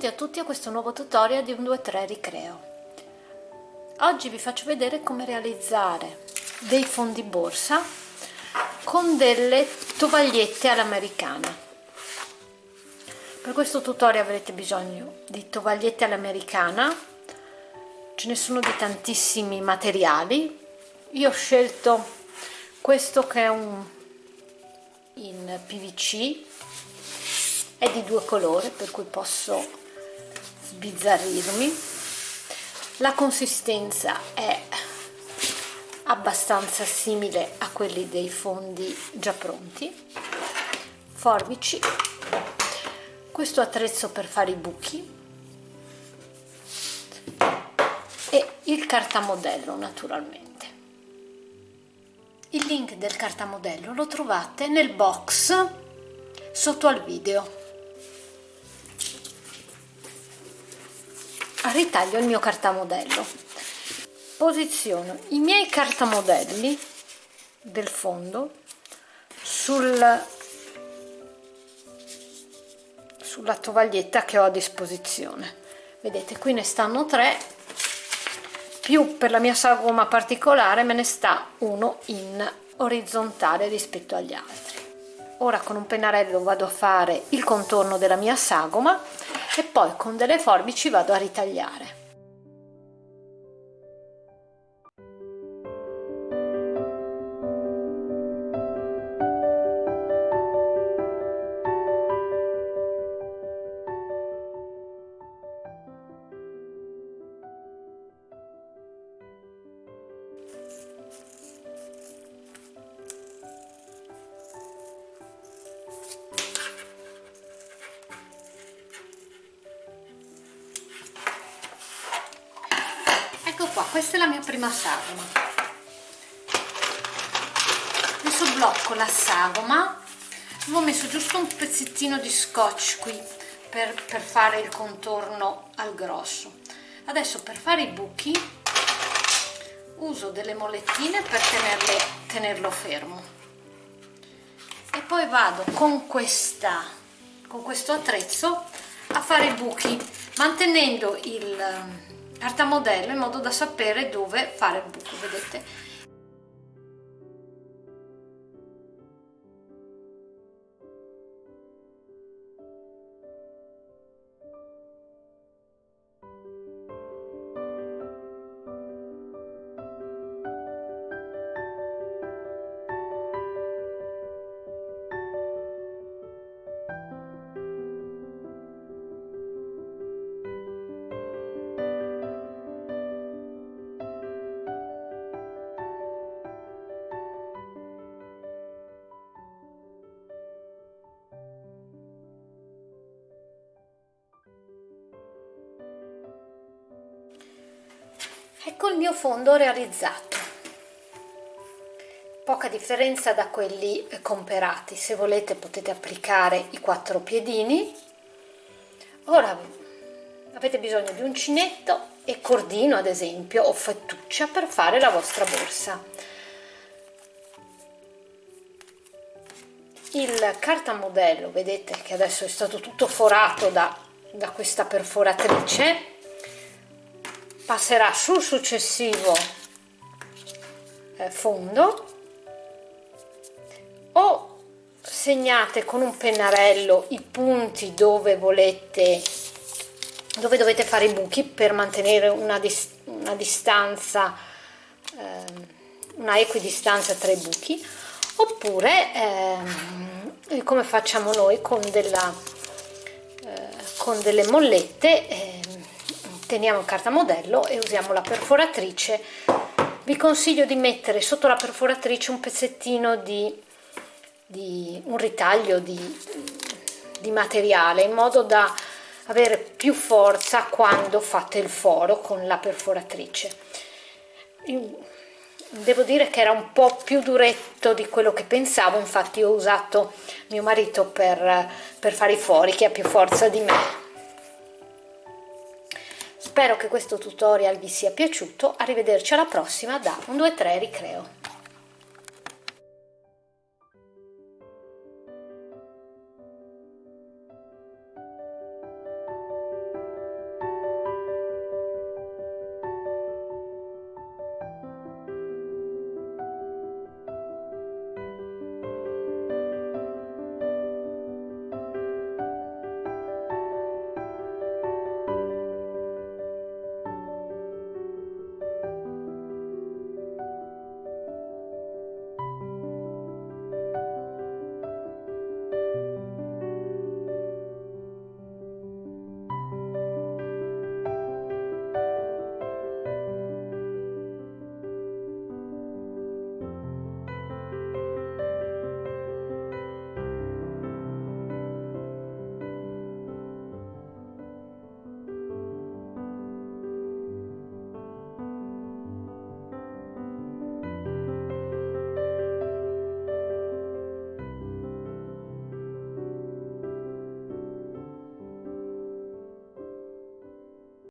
Benvenuti a tutti a questo nuovo tutorial di un 2-3 ricreo. Oggi vi faccio vedere come realizzare dei fondi borsa con delle tovagliette all'americana. Per questo tutorial avrete bisogno di tovagliette all'americana, ce ne sono di tantissimi materiali. Io ho scelto questo che è un in PVC è di due colori per cui posso sbizzarrirmi. La consistenza è abbastanza simile a quelli dei fondi già pronti. Forbici. Questo attrezzo per fare i buchi. E il cartamodello naturalmente. Il link del cartamodello lo trovate nel box sotto al video ritaglio il mio cartamodello. Posiziono i miei cartamodelli del fondo sul, sulla tovaglietta che ho a disposizione. Vedete qui ne stanno tre. Più per la mia sagoma particolare me ne sta uno in orizzontale rispetto agli altri. Ora con un pennarello vado a fare il contorno della mia sagoma e poi con delle forbici vado a ritagliare qua questa è la mia prima sagoma. Adesso blocco la sagoma. Avevo messo giusto un pezzettino di scotch qui per, per fare il contorno al grosso. Adesso per fare i buchi uso delle molettine per tenerle, tenerlo fermo. E poi vado con questa con questo attrezzo a fare i buchi mantenendo il carta modello in modo da sapere dove fare il buco vedete ecco il mio fondo realizzato. Poca differenza da quelli comprati se volete potete applicare i quattro piedini. Ora avete bisogno di uncinetto e cordino ad esempio o fettuccia per fare la vostra borsa. Il cartamodello vedete che adesso è stato tutto forato da, da questa perforatrice passerà sul successivo eh, fondo o segnate con un pennarello i punti dove volete dove dovete fare i buchi per mantenere una, dis una distanza eh, una equidistanza tra i buchi oppure eh, come facciamo noi con, della, eh, con delle mollette eh, teniamo carta modello e usiamo la perforatrice. Vi consiglio di mettere sotto la perforatrice un pezzettino di, di un ritaglio di, di materiale in modo da avere più forza quando fate il foro con la perforatrice. Devo dire che era un po' più duretto di quello che pensavo infatti ho usato mio marito per, per fare i fori che ha più forza di me Spero che questo tutorial vi sia piaciuto, arrivederci alla prossima da un 2-3 ricreo.